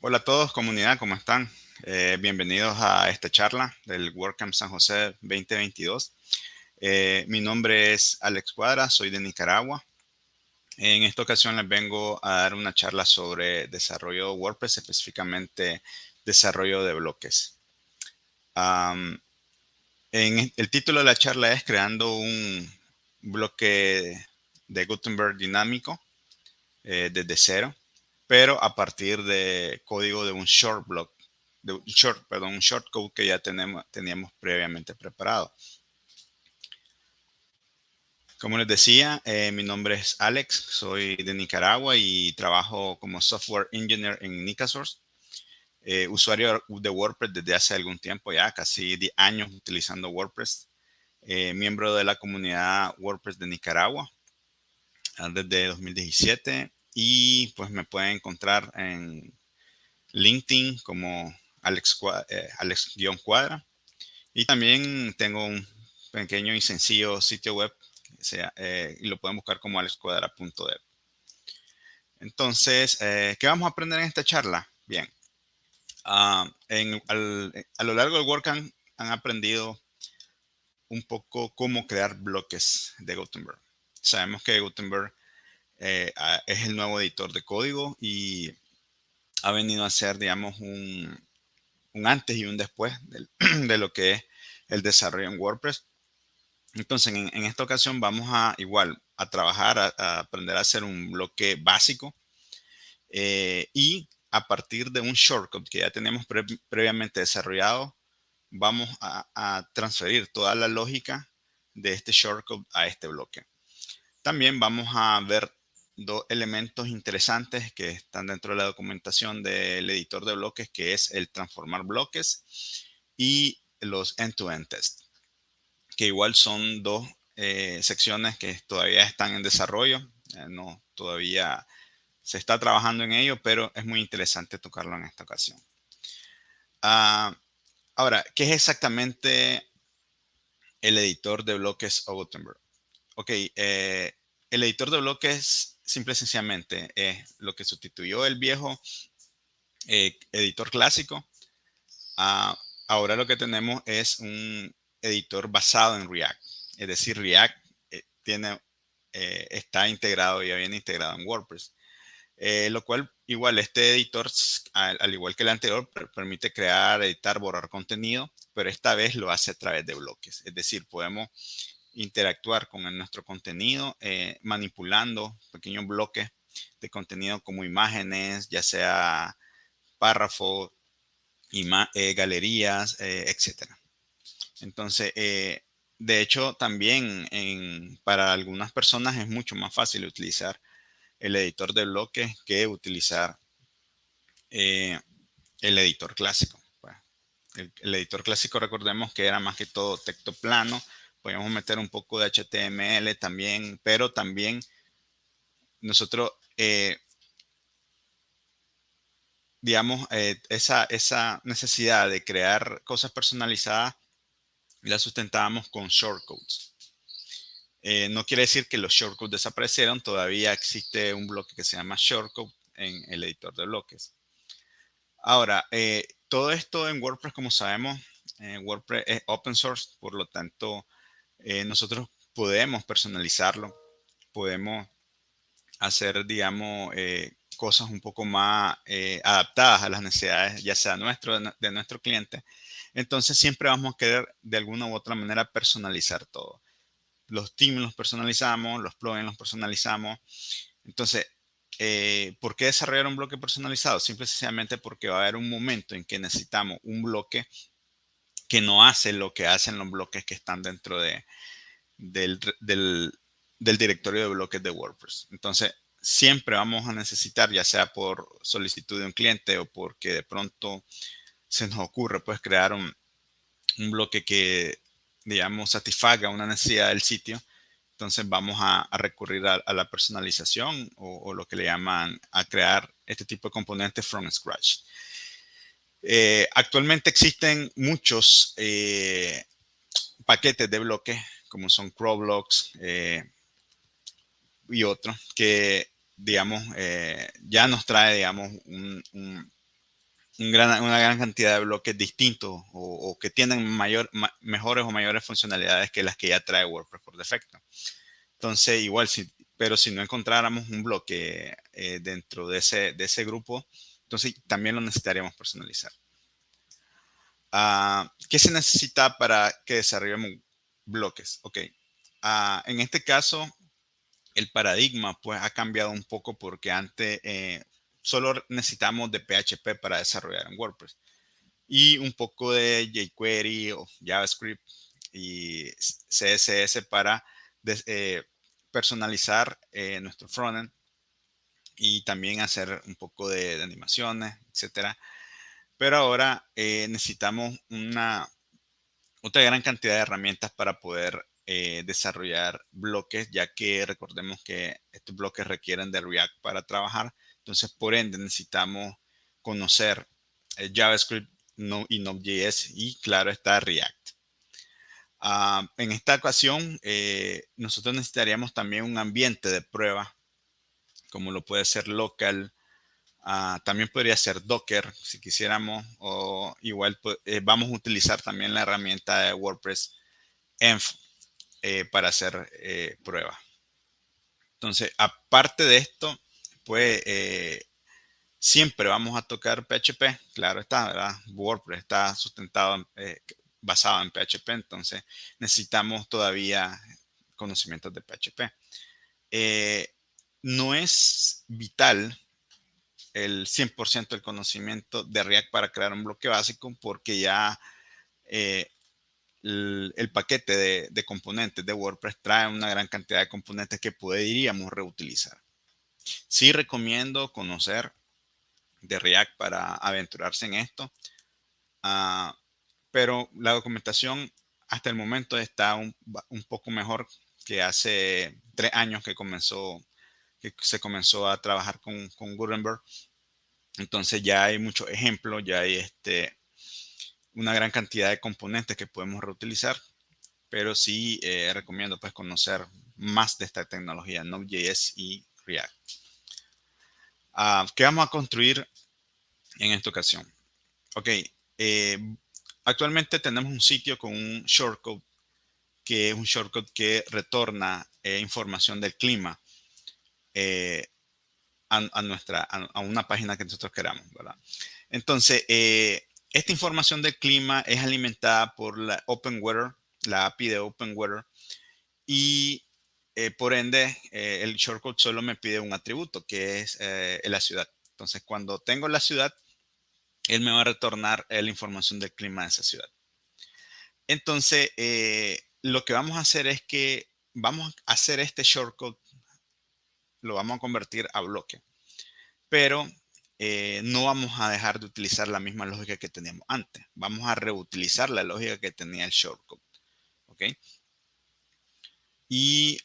Hola a todos, comunidad, ¿cómo están? Eh, bienvenidos a esta charla del WordCamp San José 2022. Eh, mi nombre es Alex Cuadra, soy de Nicaragua. En esta ocasión les vengo a dar una charla sobre desarrollo de WordPress, específicamente desarrollo de bloques. el título de la charla es Creando un bloque de Gutenberg dinámico eh, desde cero pero a partir de código de un short block, un short, code que ya teníamos previamente preparado. Como les decía, eh, mi nombre es Alex, soy de Nicaragua y trabajo como software engineer en Nicasource. Eh, usuario de WordPress desde hace algún tiempo ya, casi 10 años utilizando WordPress. Eh, miembro de la comunidad WordPress de Nicaragua ah, desde 2017 y pues me pueden encontrar en LinkedIn como Alex, eh, Alex-Cuadra. Y también tengo un pequeño y sencillo sitio web eh, y lo pueden buscar como alexcuadra.dev. Entonces, eh, ¿qué vamos a aprender en esta charla? Bien, ah, a lo largo del WordCamp han aprendido un poco cómo crear bloques de Gutenberg. Sabemos que Gutenberg es el nuevo editor de código y ha venido a ser, digamos, un, antes y un después de, lo que es el desarrollo en WordPress. Entonces, en, esta ocasión vamos a igual a trabajar, a, aprender a hacer un bloque básico eh, y a partir de un shortcut que ya tenemos previamente desarrollado, vamos a, transferir toda la lógica de este shortcut a este bloque. También vamos a ver dos elementos interesantes que están dentro de la documentación del editor de bloques, que es el transformar bloques y los end-to-end test, que igual son dos eh, secciones que todavía están en desarrollo. Eh, no, todavía se está trabajando en ello, pero es muy interesante tocarlo en esta ocasión. Ah, ahora, ¿qué es exactamente el editor de bloques o Gutenberg? Ok, eh, el editor de bloques simple y sencillamente es lo que sustituyó el viejo eh, editor clásico. Ah, ahora lo que tenemos es un editor basado en React. Es decir, React eh, tiene, eh, está integrado, ya viene integrado en WordPress. lo cual, igual, este editor, al, al, igual que el anterior, permite crear, editar, borrar contenido, pero esta vez lo hace a través de bloques. Es decir, podemos interactuar con nuestro contenido, eh, manipulando pequeños bloques de contenido como imágenes, ya sea párrafos, eh, galerías, eh, etc. Entonces, de hecho, también para algunas personas es mucho más fácil utilizar el editor de bloques que utilizar el editor clásico. Pues, el, editor clásico, recordemos que era más que todo texto plano, podemos meter un poco de HTML también, pero también nosotros, eh, digamos, eh, esa, esa necesidad de crear cosas personalizadas la sustentábamos con shortcodes. Eh, no quiere decir que los shortcodes desaparecieron, todavía existe un bloque que se llama shortcode en el editor de bloques. Ahora, todo esto en WordPress, como sabemos, WordPress es open source, por lo tanto, eh, nosotros podemos personalizarlo, podemos hacer, digamos, eh, cosas un poco más eh, adaptadas a las necesidades, ya sea nuestro, de nuestro cliente. Entonces, siempre vamos a querer de alguna u otra manera personalizar todo. Los teams los personalizamos, los plugins los personalizamos. Entonces, ¿por qué desarrollar un bloque personalizado? Simple y sencillamente porque va a haber un momento en que necesitamos un bloque que no hace lo que hacen los bloques que están dentro de, del, directorio de bloques de WordPress. Entonces, siempre vamos a necesitar, ya sea por solicitud de un cliente o porque de pronto se nos ocurre, pues, crear un, bloque que, digamos, satisfaga una necesidad del sitio. Entonces vamos a, recurrir a, la personalización o, o, lo que le llaman a crear este tipo de componentes from scratch. Eh, actualmente existen muchos eh, paquetes de bloques, como son CrowBlocks eh, y otros, que, digamos, ya nos trae, digamos, un, gran, una gran cantidad de bloques distintos o, que tienen mayor, mejores o mayores funcionalidades que las que ya trae WordPress por defecto. Entonces, igual, si, pero si no encontráramos un bloque dentro de ese, de ese grupo, entonces también lo necesitaríamos personalizar. Ah, ¿Qué se necesita para que desarrollemos bloques? Ok. Ah, en este caso, el paradigma pues ha cambiado un poco porque antes eh, solo necesitamos de PHP para desarrollar en WordPress y un poco de jQuery o JavaScript y CSS para eh, personalizar eh, nuestro frontend y también hacer un poco de, animaciones, etcétera. Pero ahora eh, necesitamos una otra gran cantidad de herramientas para poder eh, desarrollar bloques, ya que recordemos que estos bloques requieren de React para trabajar. Entonces, por ende, necesitamos conocer eh, JavaScript y Node.js y, claro, está React. Ah, en esta ocasión, nosotros necesitaríamos también un ambiente de prueba como lo puede ser local. Ah, también podría ser Docker si quisiéramos o igual pues, eh, vamos a utilizar también la herramienta de WordPress Env eh, para hacer eh, pruebas. Entonces, aparte de esto, pues siempre vamos a tocar PHP. Claro está, ¿verdad? WordPress está sustentado, basado en PHP, entonces necesitamos todavía conocimientos de PHP no es vital el 100% del conocimiento de React para crear un bloque básico porque ya eh, el, paquete de, componentes de WordPress trae una gran cantidad de componentes que podríamos reutilizar. Sí recomiendo conocer de React para aventurarse en esto, ah, pero la documentación hasta el momento está un, poco mejor que hace tres años que comenzó que se comenzó a trabajar con, con Gutenberg. Entonces ya hay muchos ejemplos, ya hay este, una gran cantidad de componentes que podemos reutilizar, pero sí eh, recomiendo pues conocer más de esta tecnología Node.js y React. Ah, ¿Qué vamos a construir en esta ocasión? Ok, eh, actualmente tenemos un sitio con un shortcode que es un shortcode que retorna eh, información del clima. Eh, a, nuestra, a, una página que nosotros queramos, ¿verdad? Entonces, eh, esta información del clima es alimentada por la Open Weather, la API de Open Weather, y eh, por ende, el shortcode solo me pide un atributo, que es la ciudad. Entonces, cuando tengo la ciudad, él me va a retornar la información del clima de esa ciudad. Entonces, lo que vamos a hacer es que vamos a hacer este shortcode lo vamos a convertir a bloque. Pero eh, no vamos a dejar de utilizar la misma lógica que teníamos antes. Vamos a reutilizar la lógica que tenía el shortcode. ¿Ok? Y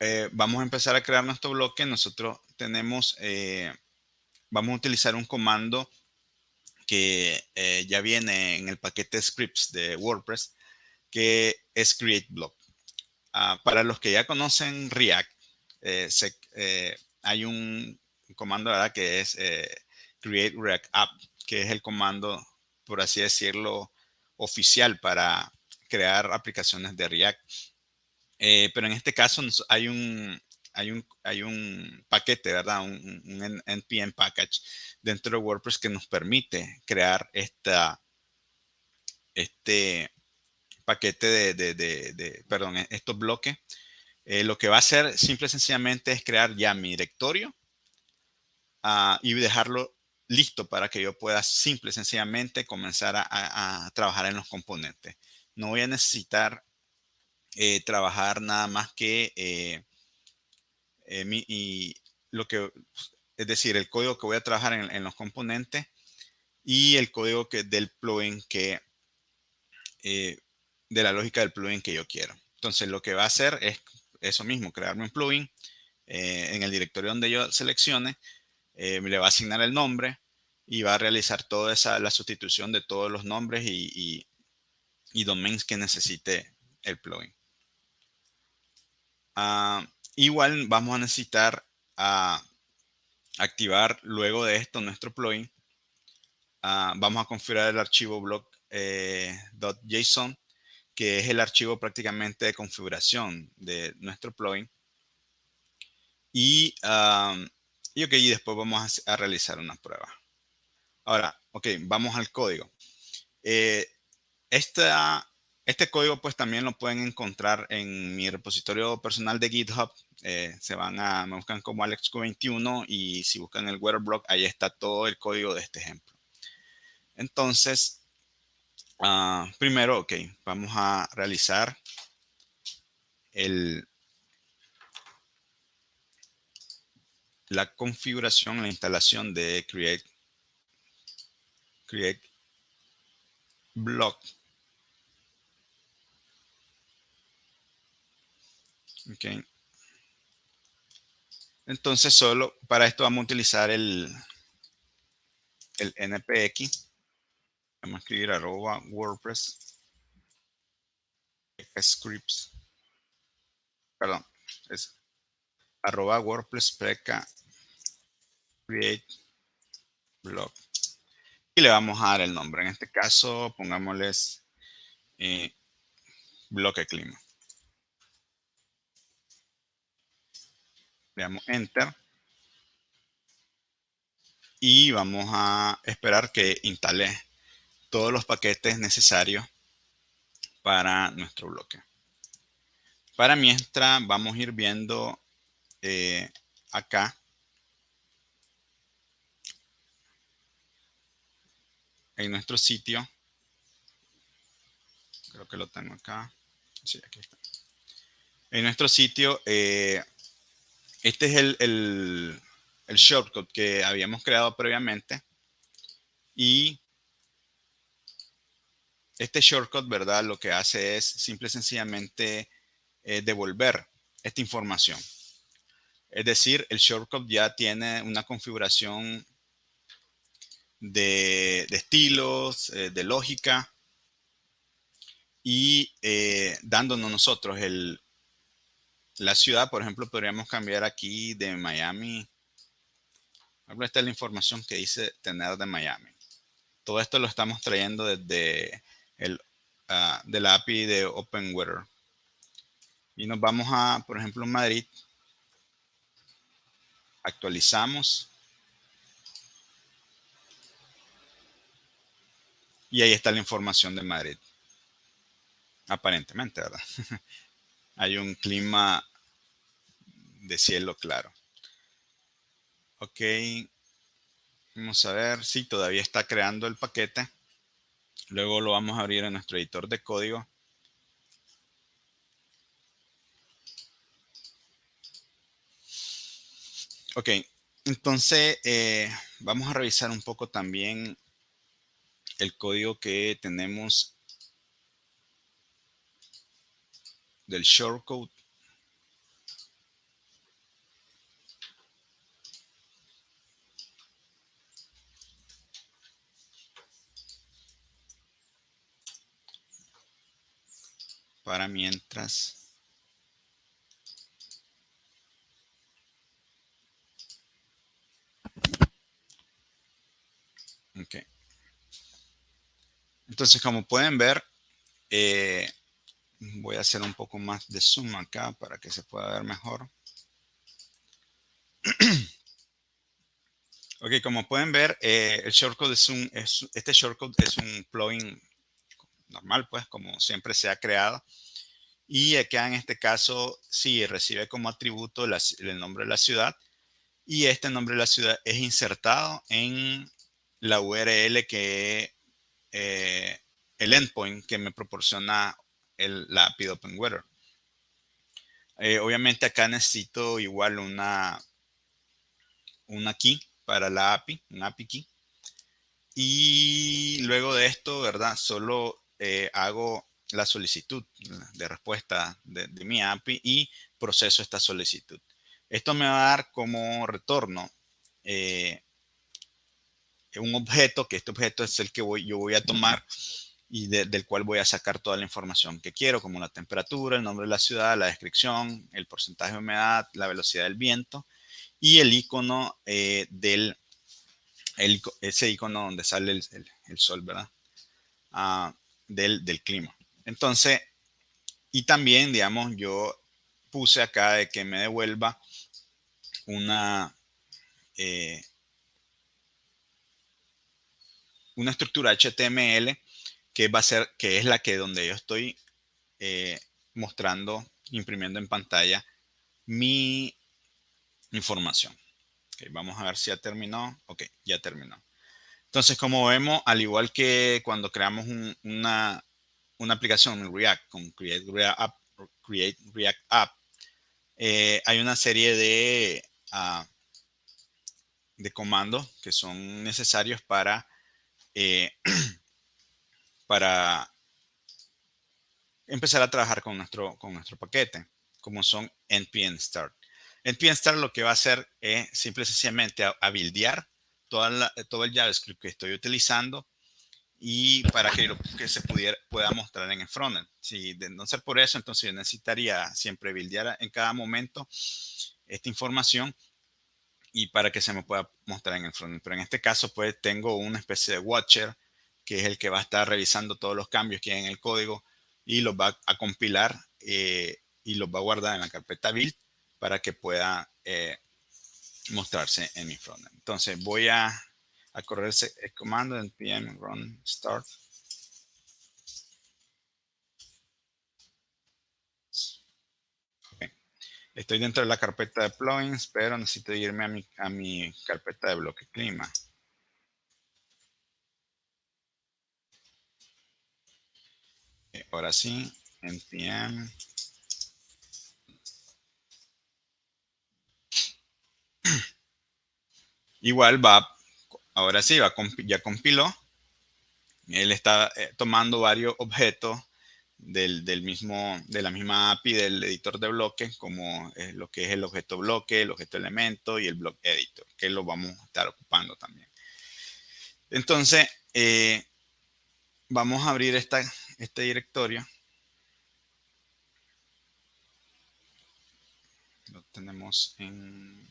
eh, vamos a empezar a crear nuestro bloque. Nosotros tenemos, eh, vamos a utilizar un comando que ya viene en el paquete scripts de WordPress, que es create block. Ah, para los que ya conocen React, eh, eh, hay un, comando que es eh, create react app, que es el comando, por así decirlo, oficial para crear aplicaciones de React. Pero en este caso hay un, hay un, hay un paquete, ¿verdad? Un, NPM package dentro de WordPress que nos permite crear esta, este paquete de, de, de, de perdón, estos bloques eh, lo que va a hacer simple y sencillamente es crear ya mi directorio ah, y dejarlo listo para que yo pueda simple y sencillamente comenzar a, trabajar en los componentes. No voy a necesitar eh, trabajar nada más que eh, y lo que es decir, el código que voy a trabajar en, los componentes y el código que, del plugin que de la lógica del plugin que yo quiero. Entonces lo que va a hacer es eso mismo, crearme un plugin eh, en el directorio donde yo seleccione, eh, me le va a asignar el nombre y va a realizar toda esa, la sustitución de todos los nombres y, y, domains que necesite el plugin. Ah, igual vamos a necesitar ah, activar luego de esto nuestro plugin. Ah, vamos a configurar el archivo block.json, eh, que es el archivo prácticamente de configuración de nuestro plugin. Y, y, y después vamos a realizar una prueba. Ahora, ok, vamos al código. Eh, este código pues también lo pueden encontrar en mi repositorio personal de GitHub. Eh, se van a, me buscan como AlexQ21 y si buscan el Weatherblock, ahí está todo el código de este ejemplo. Entonces, ah, primero, ok, vamos a realizar el, la configuración, la instalación de Create create block. Ok. Entonces solo para esto vamos a utilizar el, el npx. Vamos a escribir arroba WordPress scripts. Perdón, es arroba WordPress preca create block y le vamos a dar el nombre. En este caso, pongámosles eh, bloque clima. Le damos Enter. Y vamos a esperar que instale todos los paquetes necesarios para nuestro bloque. Para mientras vamos a ir viendo eh, acá en nuestro sitio. Creo que lo tengo acá. Sí, aquí está. En nuestro sitio, eh, este es el, el, el, shortcut que habíamos creado previamente. Y este shortcut, ¿verdad? Lo que hace es simple y sencillamente eh, devolver esta información. Es decir, el shortcut ya tiene una configuración de, estilos, eh, de lógica y eh, dándonos nosotros el, la ciudad, por ejemplo, podríamos cambiar aquí de Miami. Esta es la información que dice tener de Miami. Todo esto lo estamos trayendo desde el, uh, de la API de OpenWeather. Y nos vamos a, por ejemplo, Madrid. Actualizamos Y ahí está la información de Madrid. Aparentemente, ¿verdad? Hay un clima de cielo claro. Ok. Vamos a ver. Sí, todavía está creando el paquete. Luego lo vamos a abrir en nuestro editor de código. Ok, entonces eh, vamos a revisar un poco también el código que tenemos del shortcode. Para mientras. Okay. Entonces, como pueden ver, eh, voy a hacer un poco más de zoom acá para que se pueda ver mejor. ok, como pueden ver, eh, el shortcode es un, este shortcode es un plugin normal, pues, como siempre se ha creado. Y acá en este caso, sí, recibe como atributo el nombre de la ciudad. Y este nombre de la ciudad es insertado en la URL que eh, el endpoint que me proporciona el, la API de OpenWeather. Eh, obviamente acá necesito igual una, una key para la API, una API key. Y luego de esto, ¿verdad? Solo eh, hago la solicitud de respuesta de, mi API y proceso esta solicitud. Esto me va a dar como retorno un objeto, que este objeto es el que voy, yo voy a tomar y del cual voy a sacar toda la información que quiero, como la temperatura, el nombre de la ciudad, la descripción, el porcentaje de humedad, la velocidad del viento y el icono eh, del, ese icono donde sale el, sol, ¿verdad? Ah, del, clima. Entonces, y también, digamos, yo puse acá de que me devuelva una, eh, una estructura HTML que va a ser, que es la que donde yo estoy eh, mostrando, imprimiendo en pantalla mi información. vamos a ver si ya terminó. Ok, ya terminó. Entonces, como vemos, al igual que cuando creamos una, aplicación en React con Create React App, React App eh, hay una serie de, ah, de comandos que son necesarios para eh, empezar a trabajar con nuestro, con nuestro paquete, como son npm start. npm start lo que va a hacer es simple y sencillamente a, toda todo el JavaScript que estoy utilizando y para que, que se pudiera, pueda mostrar en el frontend. Si de no ser por eso, entonces yo necesitaría siempre buildear en cada momento esta información y para que se me pueda mostrar en el frontend. Pero en este caso, pues tengo una especie de watcher que es el que va a estar revisando todos los cambios que hay en el código y los va a compilar eh, y los va a guardar en la carpeta build para que pueda eh, mostrarse en mi frontend. Entonces voy a, a correr ese comando npm run start. Estoy dentro de la carpeta de plugins, pero necesito irme a mi, a mi carpeta de bloque clima. ahora sí, npm igual va, ahora sí, va, ya compiló. Él está eh, tomando varios objetos del, mismo, de la misma API del editor de bloques, como lo que es el objeto bloque, el objeto elemento y el block editor, que lo vamos a estar ocupando también. Entonces, eh, vamos a abrir esta, este directorio. Lo tenemos en...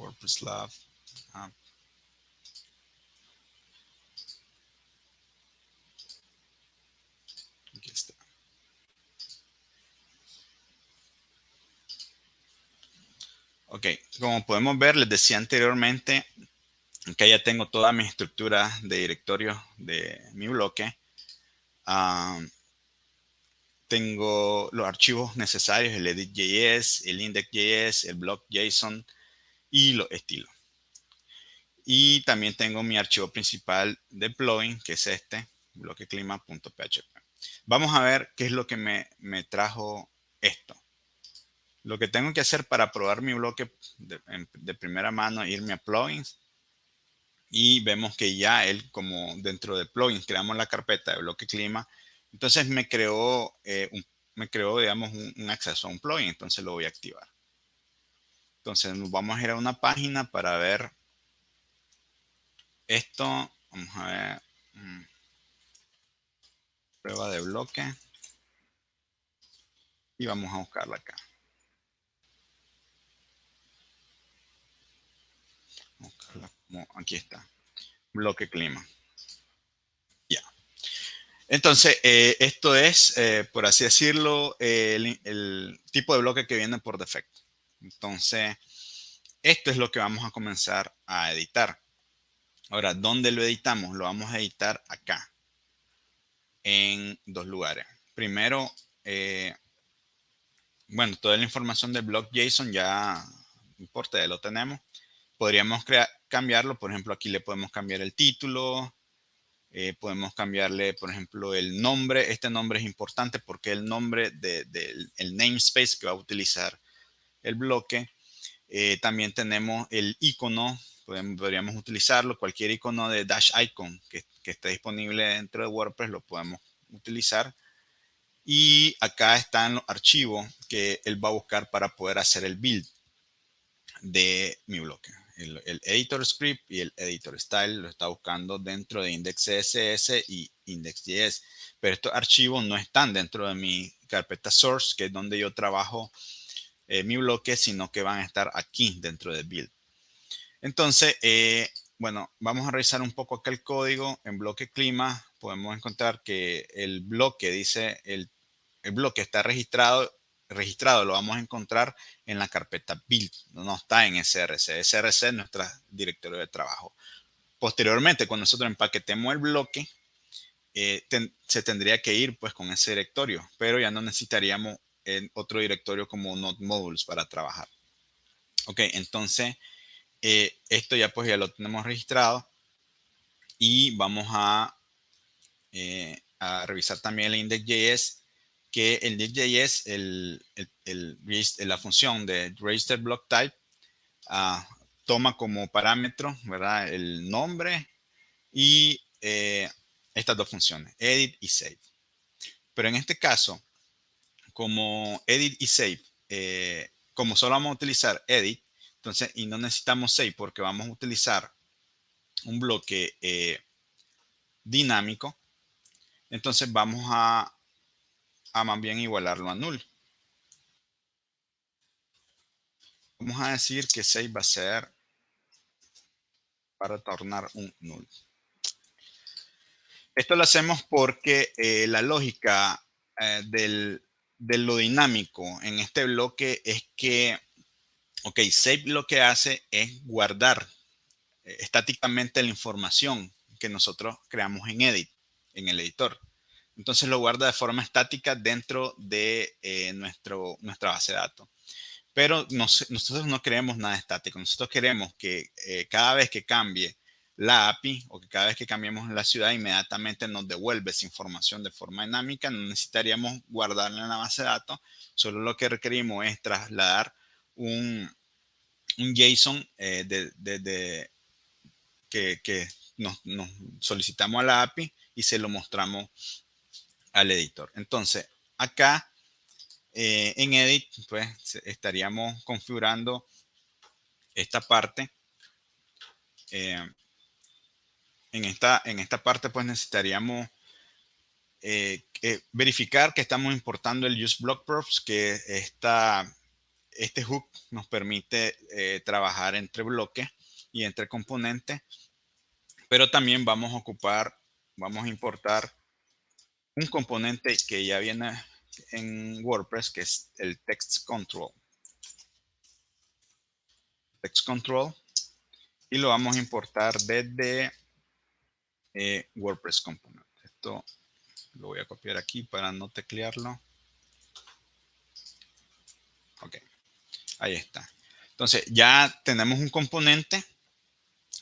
WordPress Lab. Ah. Aquí está. Ok, como podemos ver, les decía anteriormente que ya tengo toda mi estructura de directorio de mi bloque. Ah, tengo los archivos necesarios, el edit.js, el index.js, el block.json y los estilos. Y también tengo mi archivo principal de plugin, que es este, bloqueclima.php. Vamos a ver qué es lo que me, me trajo esto. Lo que tengo que hacer para probar mi bloque de, primera mano, irme a plugins. Y vemos que ya él, como dentro de plugins, creamos la carpeta de bloque clima. Entonces me creó, eh, un, me creó digamos, un, acceso a un plugin. Entonces lo voy a activar. Entonces nos vamos a ir a una página para ver esto. Vamos a ver. Mm, prueba de bloque. Y vamos a buscarla acá. aquí está, bloque clima. Ya. Entonces, eh, esto es, eh, por así decirlo, el, tipo de bloque que viene por defecto. Entonces, esto es lo que vamos a comenzar a editar. Ahora, ¿dónde lo editamos? Lo vamos a editar acá, en dos lugares. Primero, eh, bueno, toda la información del block JSON ya no importa, ya lo tenemos podríamos cambiarlo. Por ejemplo, aquí le podemos cambiar el título. Eh, podemos cambiarle, por ejemplo, el nombre. Este nombre es importante porque el nombre del de, namespace que va a utilizar el bloque. Eh, también tenemos el icono. podríamos utilizarlo. Cualquier icono de Dash Icon que, que esté disponible dentro de WordPress lo podemos utilizar. Y acá están los archivos que él va a buscar para poder hacer el build de mi bloque. El, editor script y el editor style lo está buscando dentro de index.css y index.js. Pero estos archivos no están dentro de mi carpeta source, que es donde yo trabajo eh, mi bloque, sino que van a estar aquí dentro de build. Entonces, eh, bueno, vamos a revisar un poco acá el código. En bloque clima podemos encontrar que el bloque dice, el, el bloque está registrado registrado lo vamos a encontrar en la carpeta build, no está en SRC. SRC es nuestro directorio de trabajo. Posteriormente, cuando nosotros empaquetemos el bloque, eh, se tendría que ir pues con ese directorio, pero ya no necesitaríamos en otro directorio como Node Modules para trabajar. Ok, entonces eh, esto ya pues ya lo tenemos registrado y vamos a, eh, a revisar también el index.js que el DJS, el, el, la función de register ah, toma como parámetro ¿verdad? el nombre y eh, estas dos funciones, edit y save. Pero en este caso, como edit y save, eh, como solo vamos a utilizar edit, entonces, y no necesitamos save porque vamos a utilizar un bloque eh, dinámico, entonces vamos a a más bien igualarlo a null. Vamos a decir que 6 va a ser para tornar un null. Esto lo hacemos porque eh, la lógica del, de lo dinámico en este bloque es que, ok, save lo que hace es guardar eh, estáticamente la información que nosotros creamos en edit, en el editor. Entonces lo guarda de forma estática dentro de eh, nuestro, nuestra base de datos. Pero nosotros no queremos nada estático. Nosotros queremos que eh, cada vez que cambie la API o que cada vez que cambiemos la ciudad inmediatamente nos devuelve esa información de forma dinámica. No necesitaríamos guardarla en la base de datos. Solo lo que requerimos es trasladar un, un JSON eh, que, que nos, nos, solicitamos a la API y se lo mostramos al editor. Entonces, acá eh, en Edit, pues estaríamos configurando esta parte. Eh, en, esta, en esta parte, pues necesitaríamos eh, verificar que estamos importando el use block props, que esta, este hook nos permite trabajar entre bloques y entre componentes. Pero también vamos a ocupar, vamos a importar un componente que ya viene en WordPress, que es el text control. Text control. Y lo vamos a importar desde eh, WordPress component. Esto lo voy a copiar aquí para no teclearlo. Ok, ahí está. Entonces ya tenemos un componente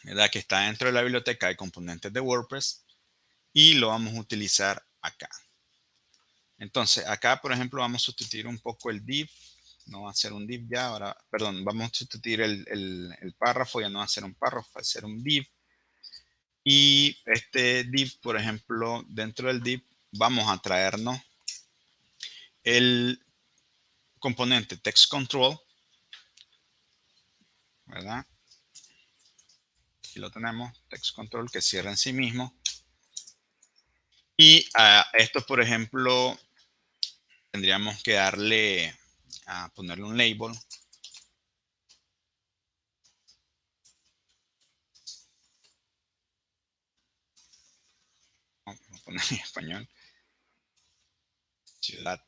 ¿verdad? que está dentro de la biblioteca de componentes de WordPress y lo vamos a utilizar acá. Entonces, acá, por ejemplo, vamos a sustituir un poco el div. No va a ser un div ya, ahora, perdón, vamos a sustituir el, párrafo, ya no va a ser un párrafo, va a ser un div. Y este div, por ejemplo, dentro del div, vamos a traernos el componente text control, ¿verdad? Aquí lo tenemos, text control que cierra en sí mismo. Y a esto, por ejemplo, tendríamos que darle, a ponerle un label. Poner en español. Ciudad.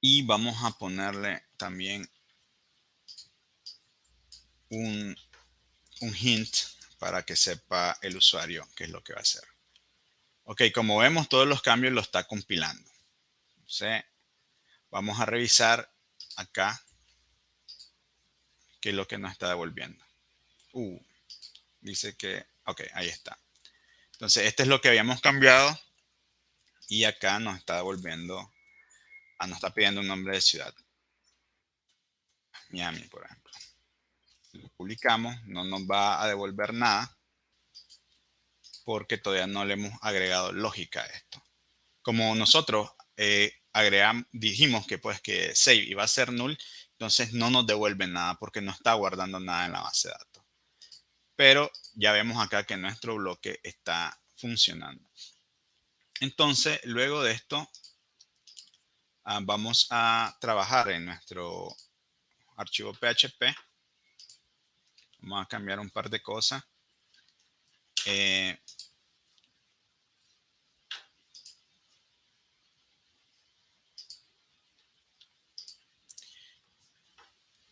y vamos a ponerle también un, un hint para que sepa el usuario qué es lo que va a hacer. Ok, como vemos, todos los cambios lo está compilando. Vamos a revisar acá qué es lo que nos está devolviendo. Uh, dice que, ok, ahí está. Entonces, este es lo que habíamos cambiado y acá nos está devolviendo, ah, nos está pidiendo un nombre de ciudad. Miami, por ejemplo lo publicamos, no nos va a devolver nada. porque todavía no le hemos agregado lógica a esto. Como nosotros eh, dijimos que pues que save iba a ser null, entonces no nos devuelve nada porque no está guardando nada en la base de datos. Pero ya vemos acá que nuestro bloque está funcionando. Entonces, luego de esto, ah, vamos a trabajar en nuestro archivo PHP. Vamos a cambiar un par de cosas. Eh,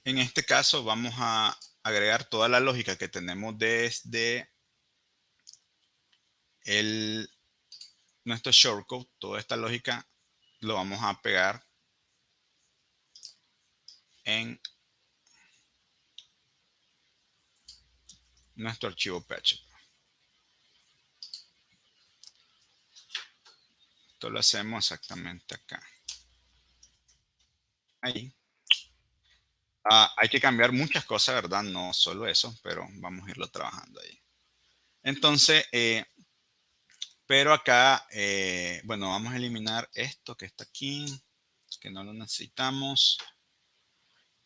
en este caso vamos a agregar toda la lógica que tenemos desde el, nuestro shortcode, toda esta lógica lo vamos a pegar en nuestro archivo PHP. Esto lo hacemos exactamente acá. Ahí. Ah, hay que cambiar muchas cosas, ¿verdad? No solo eso, pero vamos a irlo trabajando ahí. Entonces, eh, pero acá, eh, bueno, vamos a eliminar esto que está aquí, que no lo necesitamos.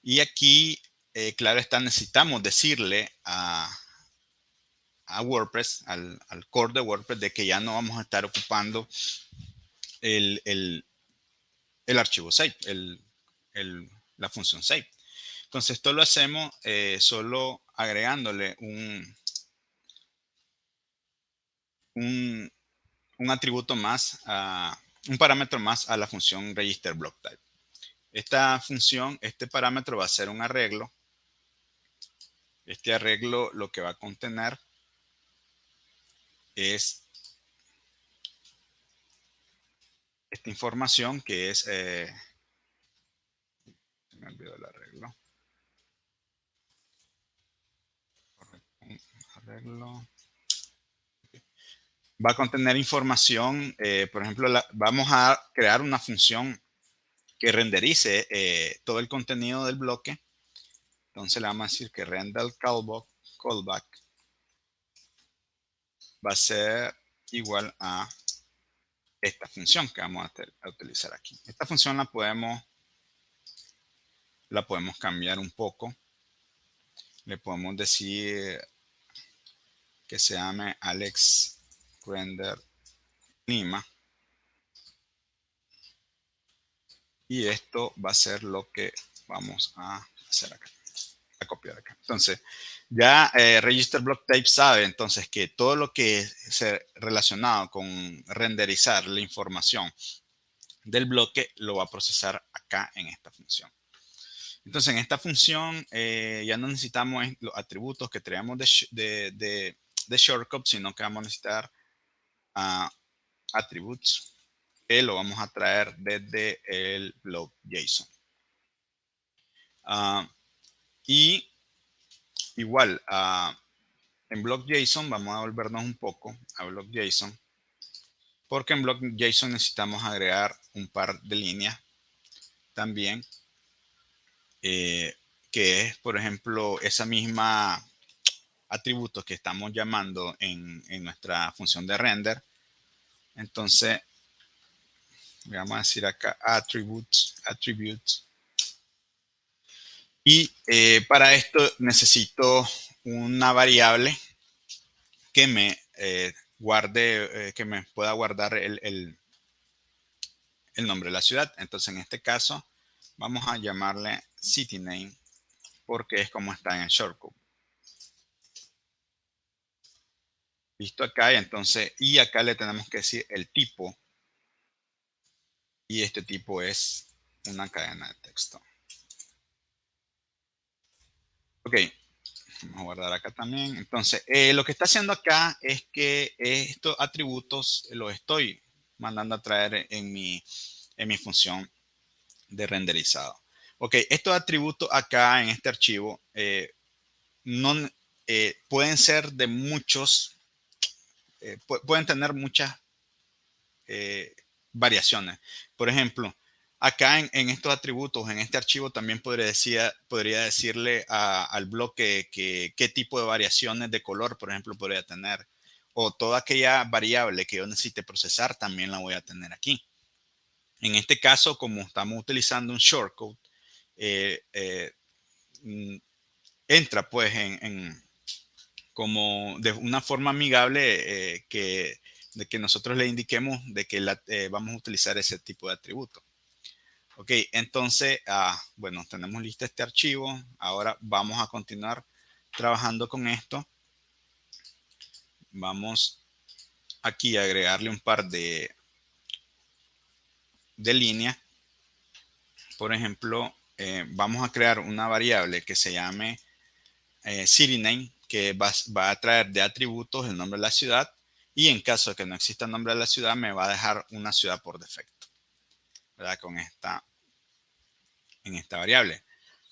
Y aquí, eh, claro está, necesitamos decirle a, a WordPress, al, core de WordPress, de que ya no vamos a estar ocupando el, archivo save, la función save. Entonces, esto lo hacemos eh, solo agregándole un, un, atributo más, un parámetro más a la función register block type. Esta función, este parámetro va a ser un arreglo. Este arreglo lo que va a contener es esta información que es... Eh, me olvidó el arreglo. Va a contener información, eh, por ejemplo, vamos a crear una función que renderice eh, todo el contenido del bloque. Entonces le vamos a decir que render callback, callback va a ser igual a esta función que vamos a, utilizar aquí. Esta función la podemos, la podemos cambiar un poco. Le podemos decir que se llame Alex Render Lima. Y esto va a ser lo que vamos a hacer acá, a copiar acá. Entonces, ya eh, Register Block Type sabe entonces que todo lo que es relacionado con renderizar la información del bloque lo va a procesar acá en esta función. Entonces, en esta función eh, ya no necesitamos los atributos que de, de shortcut, sino que vamos a necesitar uh, attributes que lo vamos a traer desde el blog JSON. Uh, y igual, uh, en blog JSON vamos a volvernos un poco a blog JSON, porque en blog JSON necesitamos agregar un par de líneas también, eh, que es, por ejemplo, esa misma atributos que estamos llamando en, nuestra función de render. Entonces, vamos a decir acá attributes, attributes. Y eh, para esto necesito una variable que me eh, guarde, eh, que me pueda guardar el, el, nombre de la ciudad. Entonces, en este caso, vamos a llamarle city name porque es como está en el shortcut. Listo acá, y entonces, y acá le tenemos que decir el tipo. Y este tipo es una cadena de texto. Ok, vamos a guardar acá también. Entonces, eh, lo que está haciendo acá es que estos atributos los estoy mandando a traer en mi, en mi función de renderizado. Ok, estos atributos acá en este archivo eh, no, eh, pueden ser de muchos eh, pueden tener muchas eh, variaciones. Por ejemplo, acá en, estos atributos, en este archivo, también podría, decir, podría decirle al bloque que, qué tipo de variaciones de color, por ejemplo, podría tener. o toda aquella variable que yo necesite procesar también la voy a tener aquí. En este caso, como estamos utilizando un shortcode, eh, eh, mm, entra pues en, como de una forma amigable eh, que, de que nosotros le indiquemos de que la, vamos a utilizar ese tipo de atributo. Ok, entonces, ah, bueno, tenemos listo este archivo. Ahora vamos a continuar trabajando con esto. Vamos aquí a agregarle un par de, de líneas. Por ejemplo, eh, vamos a crear una variable que se llame eh, que va, va, a traer de atributos el nombre de la ciudad. Y en caso de que no exista el nombre de la ciudad, me va a dejar una ciudad por defecto. ¿Verdad? Con esta, en esta variable.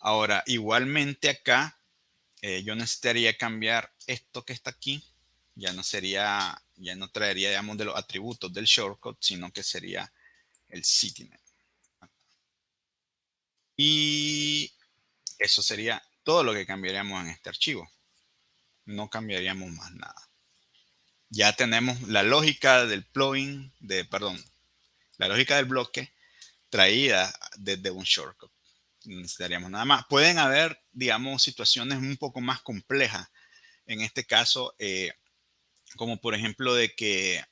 Ahora, igualmente acá, eh, yo necesitaría cambiar esto que está aquí. Ya no sería, ya no traería, digamos, de los atributos del shortcut, sino que sería el CityName. Y eso sería todo lo que cambiaríamos en este archivo. No cambiaríamos más nada. Ya tenemos la lógica del plugin, de, perdón, la lógica del bloque traída desde un shortcut. necesitaríamos nada más. Pueden haber, digamos, situaciones un poco más complejas. En este caso, eh, como por ejemplo de que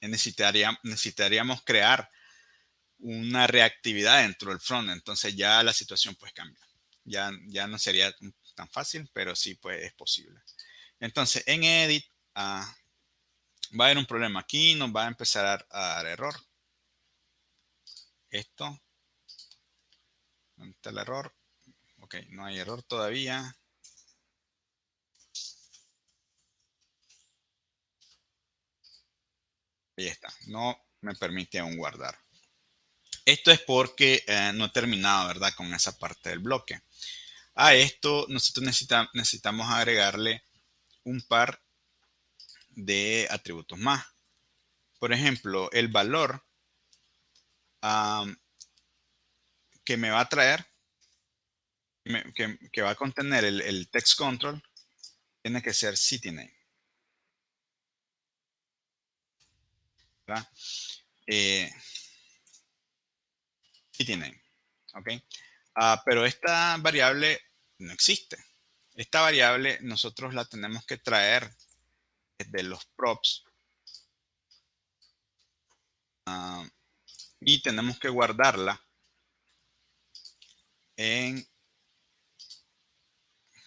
necesitaríamos crear una reactividad dentro del front. Entonces ya la situación pues cambia. Ya, ya no sería tan fácil, pero sí pues es posible. Entonces en edit ah, va a haber un problema aquí, nos va a empezar a, dar error. Esto. ¿Dónde está el error? Ok, no hay error todavía. Ahí está. No me permite aún guardar. Esto es porque eh, no he terminado, ¿verdad? Con esa parte del bloque. A esto nosotros necesitamos agregarle un par de atributos más. Por ejemplo, el valor que me va a traer, que, va a contener el, text control, tiene que ser CityName. ¿verdad? Eh, tiene, ¿ok? Ah, pero esta variable no existe. Esta variable nosotros la tenemos que traer desde los props ah, y tenemos que guardarla en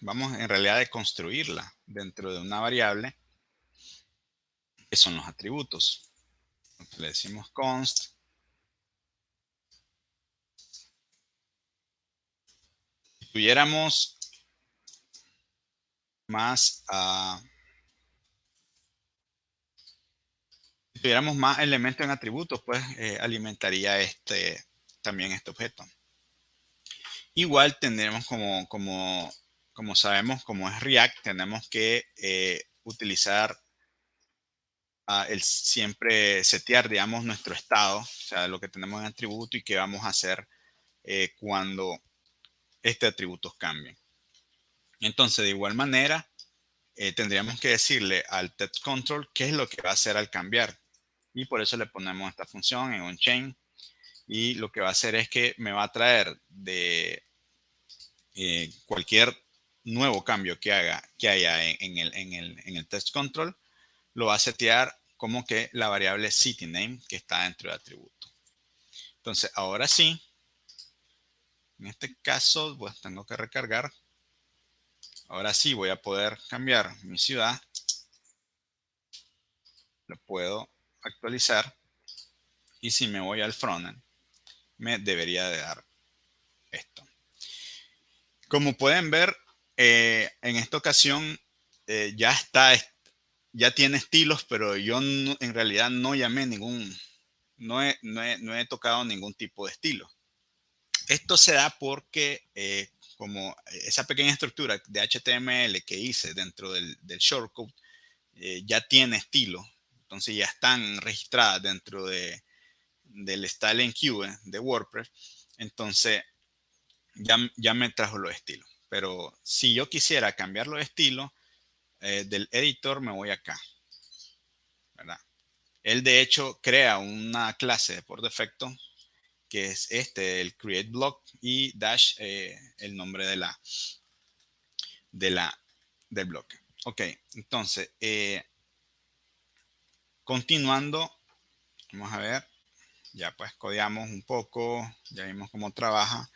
vamos en realidad de construirla dentro de una variable que son los atributos. le decimos const tuviéramos más, uh, tuviéramos más elementos en atributos, pues eh, alimentaría este, también este objeto. Igual tendremos como, como, como sabemos, como es React, tenemos que eh, utilizar uh, el siempre setear, digamos, nuestro estado, o sea, lo que tenemos en atributo y qué vamos a hacer eh, cuando este atributos cambien. Entonces, de igual manera, eh, tendríamos que decirle al text control qué es lo que va a hacer al cambiar. Y por eso le ponemos esta función en onChain. Y lo que va a hacer es que me va a traer de eh, cualquier nuevo cambio que haga que haya en, el, en, el, en el text control, lo va a setear como que la variable CityName que está dentro del atributo. Entonces, ahora sí, en este caso, pues tengo que recargar. Ahora sí voy a poder cambiar mi ciudad. Lo puedo actualizar. Y si me voy al frontend, me debería de dar esto. Como pueden ver, eh, en esta ocasión eh, ya está, ya tiene estilos, pero yo en realidad no llamé ningún, no no he tocado ningún tipo de estilo. Esto se da porque eh, como esa pequeña estructura de HTML que hice dentro del, shortcode eh, ya tiene estilo, entonces ya están registradas dentro de, del styling queue de WordPress, entonces ya, ya me trajo los estilos. Pero si yo quisiera cambiar los estilos eh, del editor, me voy acá. ¿verdad? Él de hecho crea una clase por defecto que es este, el create block y dash eh, el nombre de la, de la, del bloque. Ok, entonces, eh, continuando, vamos a ver, ya pues codeamos un poco, ya vimos cómo trabaja.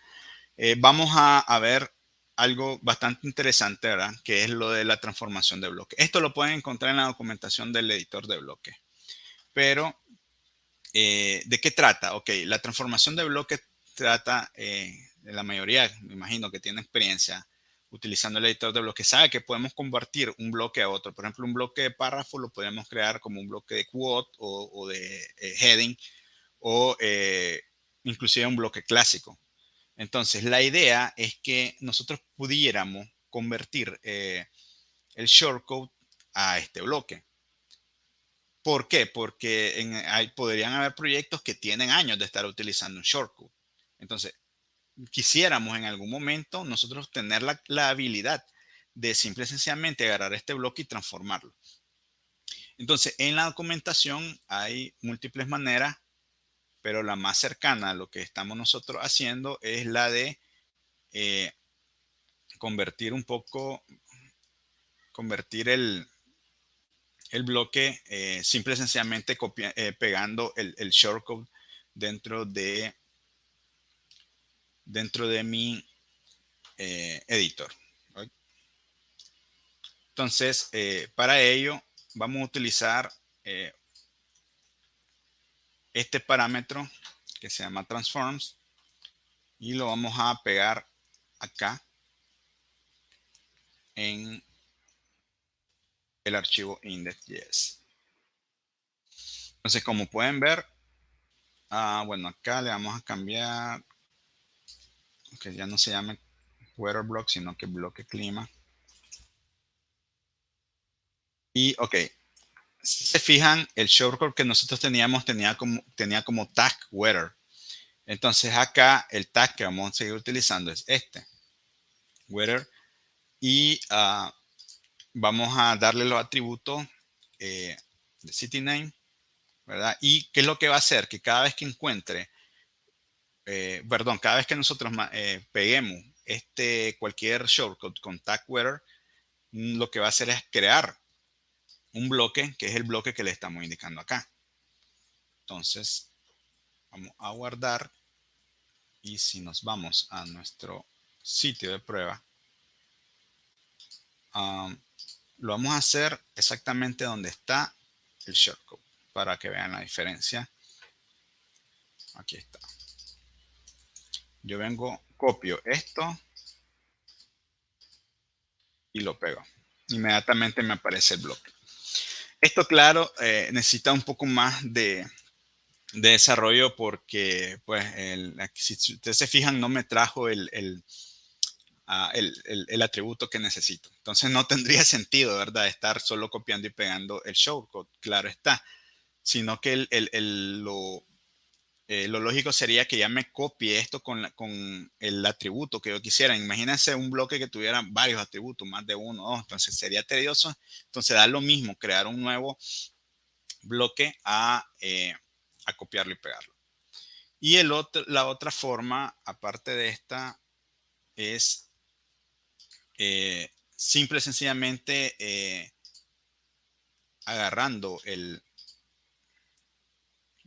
Eh, vamos a, ver algo bastante interesante, ¿verdad? Que es lo de la transformación de bloque. Esto lo pueden encontrar en la documentación del editor de bloque. Pero, eh, ¿de qué trata? Ok, la transformación de bloque trata, eh, la mayoría, me imagino que tiene experiencia utilizando el editor de bloque, sabe que podemos convertir un bloque a otro. Por ejemplo, un bloque de párrafo lo podemos crear como un bloque de quote o, de heading o inclusive un bloque clásico. Entonces, la idea es que nosotros pudiéramos convertir eh, el shortcode a este bloque. ¿Por qué? Porque hay, podrían haber proyectos que tienen años de estar utilizando un shortcode. Entonces, quisiéramos en algún momento nosotros tener la, la habilidad de simple y sencillamente agarrar este bloque y transformarlo. Entonces, en la documentación hay múltiples maneras pero la más cercana a lo que estamos nosotros haciendo es la de eh, convertir un poco, convertir el, el bloque eh, simple y sencillamente eh, pegando el, el, shortcode dentro de dentro de mi editor. Entonces, para ello vamos a utilizar este parámetro que se llama transforms y lo vamos a pegar acá en el archivo index.js. Entonces, como pueden ver, ah, bueno, acá le vamos a cambiar, que ya no se llame weather block, sino que bloque clima. Y, ok, si se fijan, el shortcode que nosotros teníamos tenía como, tenía como tag weather. Entonces acá el tag que vamos a seguir utilizando es este, weather. Y ah, vamos a darle los atributos eh, de city name, ¿verdad? Y qué es lo que va a hacer, que cada vez que encuentre, eh, perdón, cada vez que nosotros eh, peguemos este cualquier shortcode con tag weather, lo que va a hacer es crear un bloque que es el bloque que le estamos indicando acá. Entonces, vamos a guardar y si nos vamos a nuestro sitio de prueba, um, lo vamos a hacer exactamente donde está el shortcode para que vean la diferencia. Aquí está. Yo vengo, copio esto y lo pego. Inmediatamente me aparece el bloque. Esto, claro, eh, necesita un poco más de, desarrollo porque, pues, si ustedes se fijan, no me trajo el, el, atributo que necesito. Entonces, no tendría sentido, ¿verdad? Estar solo copiando y pegando el shortcode, claro está. Sino que el, lo, eh, lo lógico sería que ya me copie esto con, con, el atributo que yo quisiera. Imagínense un bloque que tuviera varios atributos, más de uno o dos, entonces sería tedioso. Entonces da lo mismo crear un nuevo bloque a, eh, a copiarlo y pegarlo. Y el otro, la otra forma, aparte de esta, es eh, simple y sencillamente agarrando el,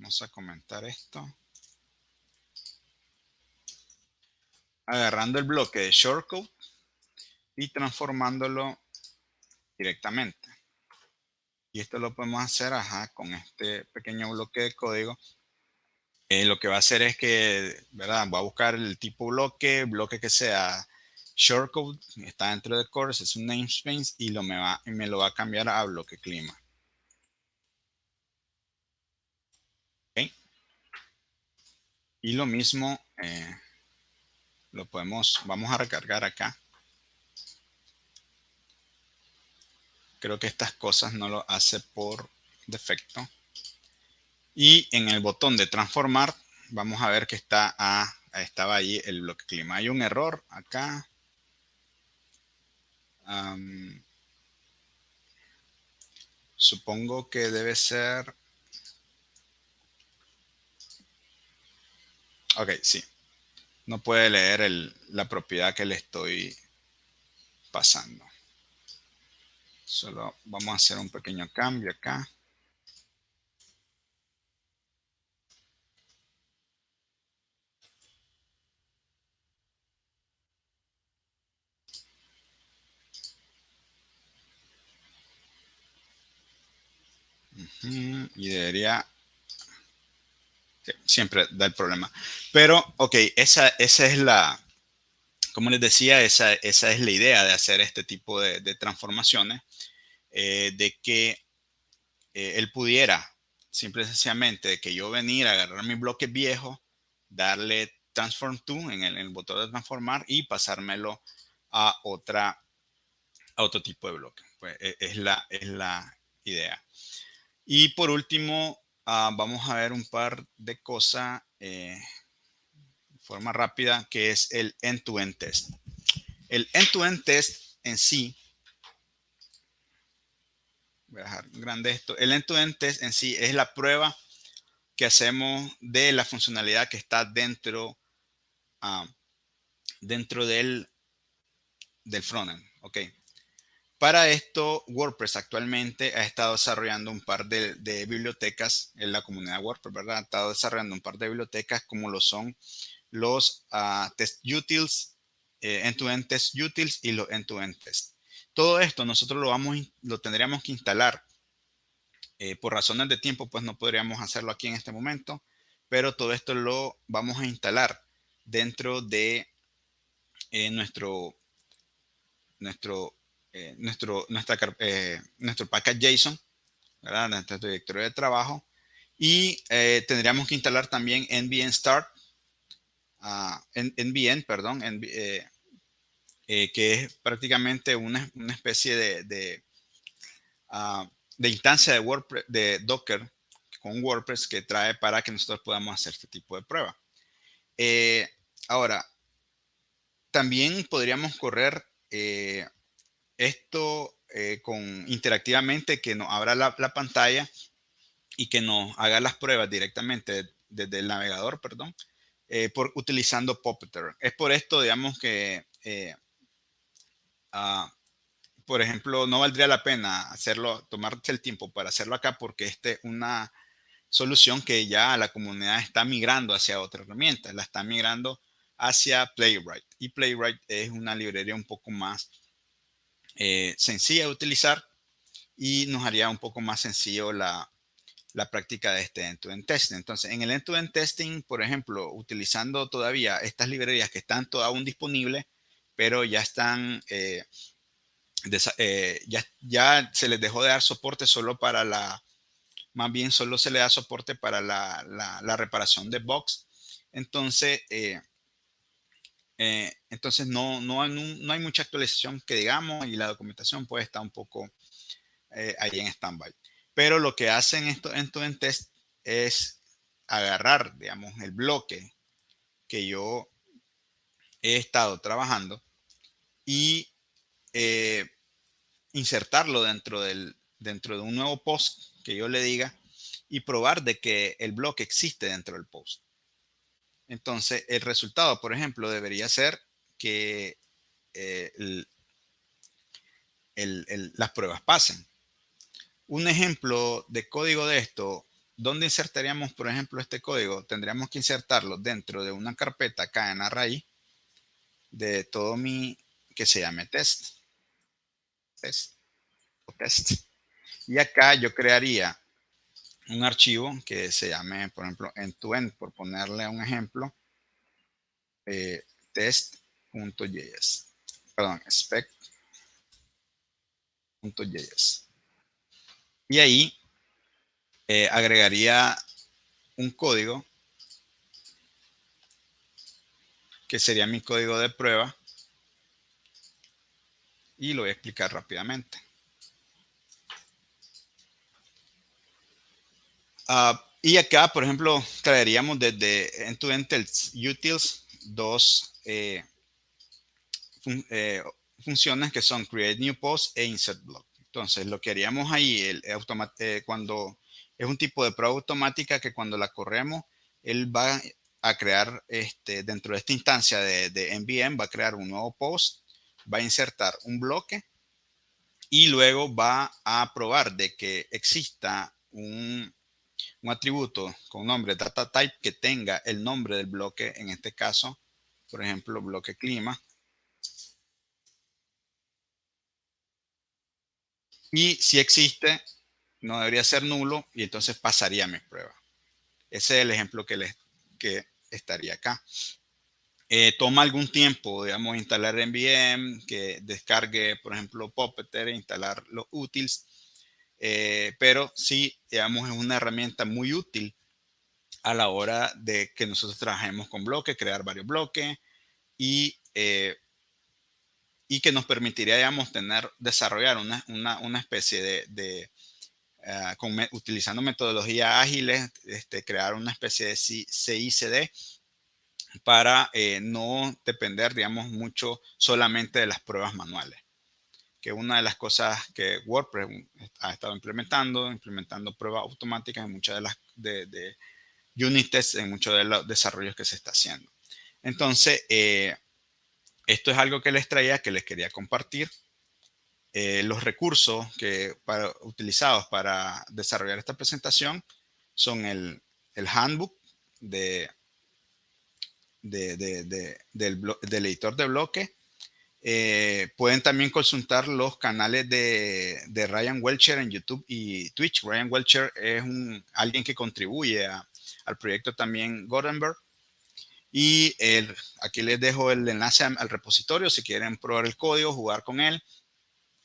Vamos a comentar esto. Agarrando el bloque de shortcode y transformándolo directamente. Y esto lo podemos hacer con este pequeño bloque de código. Eh, lo que va a hacer es que, ¿verdad? Va a buscar el tipo bloque, bloque que sea shortcode, está dentro de course, es un namespace y lo me, va, me lo va a cambiar a bloque clima. Y lo mismo, eh, lo podemos, vamos a recargar acá. Creo que estas cosas no lo hace por defecto. Y en el botón de transformar, vamos a ver que está a, estaba ahí el bloque clima. Hay un error acá. Supongo que debe ser... Ok, sí. No puede leer la propiedad que le estoy pasando. Solo vamos a hacer un pequeño cambio acá. Y debería siempre da el problema. Pero, ok, esa, esa es la, como les decía, esa, esa es la idea de hacer este tipo de, transformaciones, eh, de que eh, él pudiera, simple y sencillamente, de que yo venir a agarrar mi bloque viejo, darle transform to en el, botón de transformar y pasármelo a otra a otro tipo de bloque. Pues es la, es la idea. Y por último, ah, vamos a ver un par de cosas eh, de forma rápida, que es el end-to-end test. El end-to-end test en sí, voy a dejar grande esto, el end-to-end test en sí es la prueba que hacemos de la funcionalidad que está dentro, uh, dentro del, del frontend. Ok. Para esto, WordPress actualmente ha estado desarrollando un par de, bibliotecas en la comunidad WordPress, ¿verdad? Ha estado desarrollando un par de bibliotecas como lo son los uh, test utils, eh, end-to-end test utils y los end-to-end test. Todo esto nosotros lo, vamos, lo tendríamos que instalar. Eh, por razones de tiempo, pues no podríamos hacerlo aquí en este momento, pero todo esto lo vamos a instalar dentro de eh, nuestro, nuestro eh, nuestro, nuestra, eh, nuestro package JSON, ¿verdad? nuestro directorio de trabajo. Y eh, tendríamos que instalar también nvn start, uh, nvn, perdón, que es prácticamente una, una especie de, de, uh, de instancia de, WordPress, de Docker con WordPress que trae para que nosotros podamos hacer este tipo de prueba. ahora, también podríamos correr esto eh, con interactivamente que nos abra la, pantalla y que nos haga las pruebas directamente desde el navegador, perdón, eh, por, utilizando Puppeteer. Es por esto, digamos, que, eh, ah, por ejemplo, no valdría la pena hacerlo, tomarse el tiempo para hacerlo acá porque esta es una solución que ya la comunidad está migrando hacia otra herramienta, la está migrando hacia Playwright. Y Playwright es una librería un poco más eh, sencilla de utilizar y nos haría un poco más sencillo la, la práctica de este end-to-end testing. Entonces, en el end-to-end testing, por ejemplo, utilizando todavía estas librerías que están aún disponibles, pero ya están, eh, eh, ya, ya se les dejó de dar soporte solo para la, más bien solo se le da soporte para la, la, reparación de bugs. Entonces, eh, entonces no, no, no, hay mucha actualización que digamos y la documentación puede estar un poco eh, ahí en standby. Pero lo que hacen esto en en test es agarrar, digamos, el bloque que yo he estado trabajando y eh, insertarlo dentro, del, dentro de un nuevo post que yo le diga y probar de que el bloque existe dentro del post. Entonces, el resultado, por ejemplo, debería ser que eh, las pruebas pasen. Un ejemplo de código de esto, ¿dónde insertaríamos, por ejemplo, este código? Tendríamos que insertarlo dentro de una carpeta acá en la de todo mi, que se llame test. Test. O test. Y acá yo crearía un archivo que se llame, por ejemplo, end-to-end, por ponerle un ejemplo, eh, test.js, perdón, spec.js. Y ahí eh, agregaría un código que sería mi código de prueba y lo voy a explicar rápidamente. Ah, y acá, por ejemplo, traeríamos desde end-to-end utils dos eh, eh, funciones que son create new post e insert block. Entonces, lo que haríamos ahí, el, eh, cuando es un tipo de prueba automática que cuando la corremos, él va a crear, este, dentro de esta instancia de, de NVM, va a crear un nuevo post, va a insertar un bloque y luego va a probar de que exista un, un atributo con nombre data type que tenga el nombre del bloque, en este caso, por ejemplo, bloque clima. Y si existe, no debería ser nulo y entonces pasaría mi prueba. Ese es el ejemplo que, les, que estaría acá. Eh, toma algún tiempo, digamos, instalar NVM, que descargue, por ejemplo, Puppeteer, instalar los utils, eh, pero sí, digamos, es una herramienta muy útil a la hora de que nosotros trabajemos con bloques, crear varios bloques y, eh, y que nos permitiría, digamos, tener, desarrollar una, una, una especie de, de uh, utilizando metodologías ágiles, este, crear una especie de CICD para eh, no depender, digamos, mucho solamente de las pruebas manuales que una de las cosas que WordPress ha estado implementando, implementando pruebas automáticas en muchas de las de, de unit tests, en muchos de los desarrollos que se está haciendo. Entonces, eh, esto es algo que les traía, que les quería compartir. Eh, los recursos que para, utilizados para desarrollar esta presentación son el, el handbook de, de, de, del, del editor de bloque, eh, pueden también consultar los canales de, Ryan Welcher en YouTube y Twitch. Ryan Welcher es alguien que contribuye al proyecto también Gutenberg. Y aquí les dejo el enlace al repositorio si quieren probar el código, jugar con él,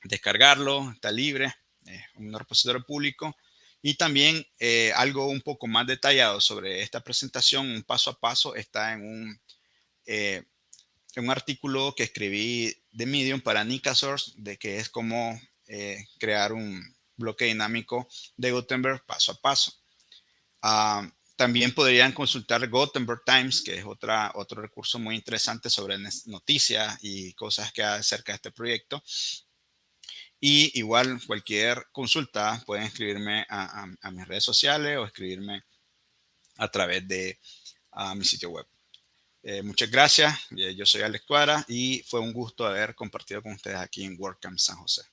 descargarlo, está libre, es un repositorio público. Y también eh, algo un poco más detallado sobre esta presentación, un paso a paso, está en un eh, un artículo que escribí de Medium para Nika Source, de que es como eh, crear un bloque dinámico de Gutenberg paso a paso. Ah, también podrían consultar Gutenberg Times, que es otra, otro recurso muy interesante sobre noticias y cosas que hay acerca de este proyecto. Y igual cualquier consulta pueden escribirme a, mis redes sociales o escribirme a través de mi sitio web. Eh, muchas gracias. Eh, yo soy Alex Cuara y fue un gusto haber compartido con ustedes aquí en WordCamp San José.